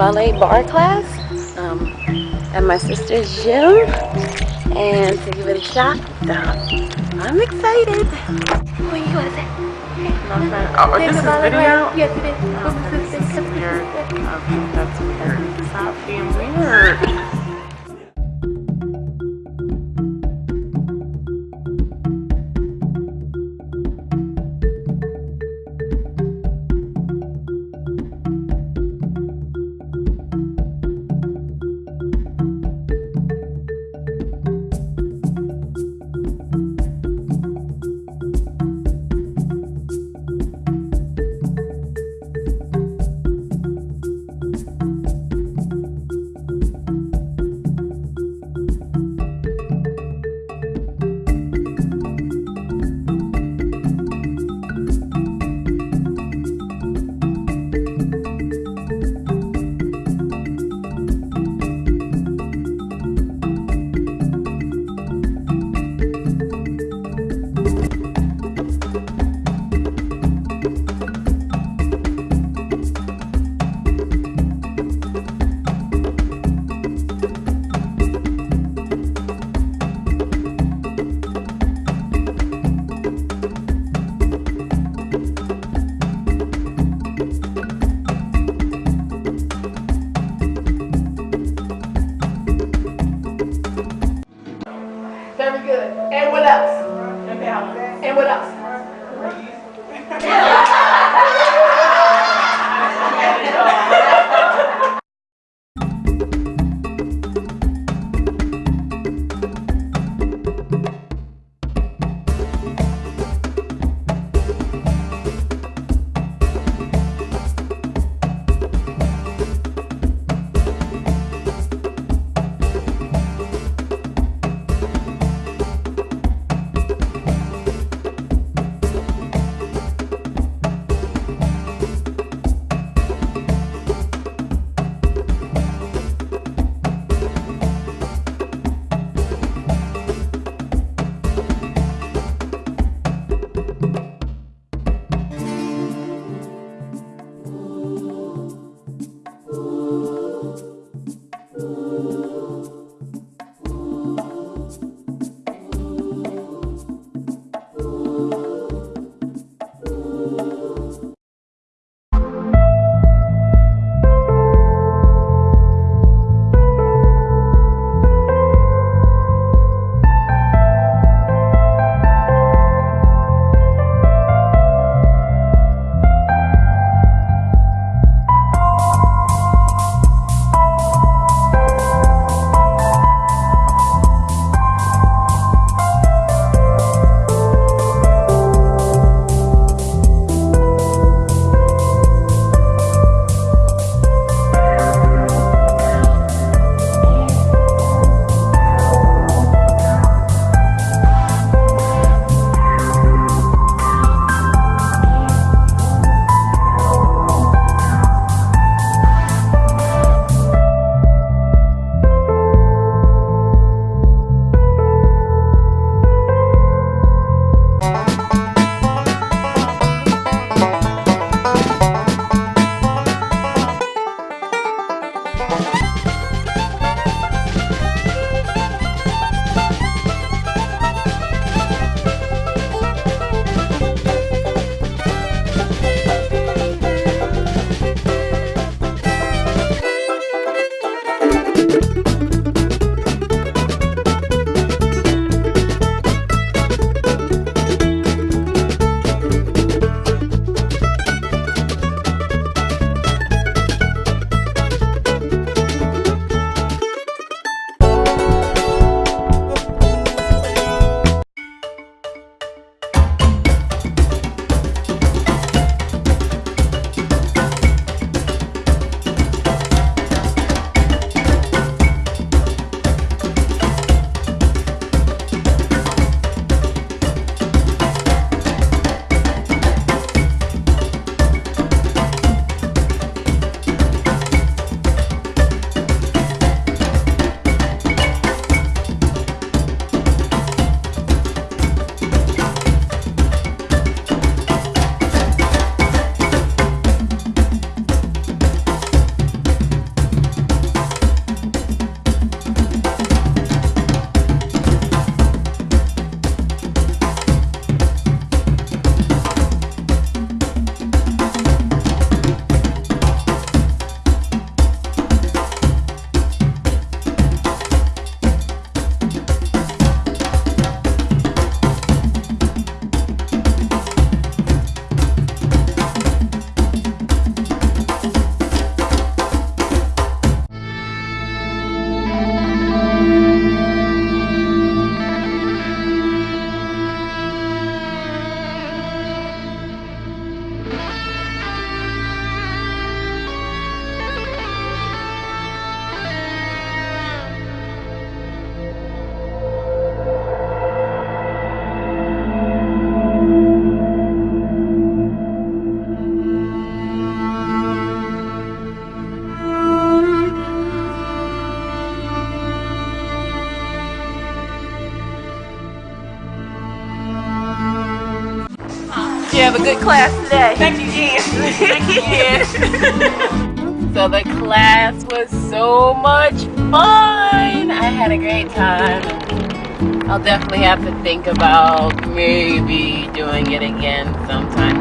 ballet barre class um, at my sister's gym and to give it a shot. So I'm excited. What are you gonna say? Oh, this is video? Yes, it is. Oh, this is weird. Okay, that's weird. Stop being weird. And what else? Have a good class today. Thank you, Jen. so the class was so much fun. I had a great time. I'll definitely have to think about maybe doing it again sometime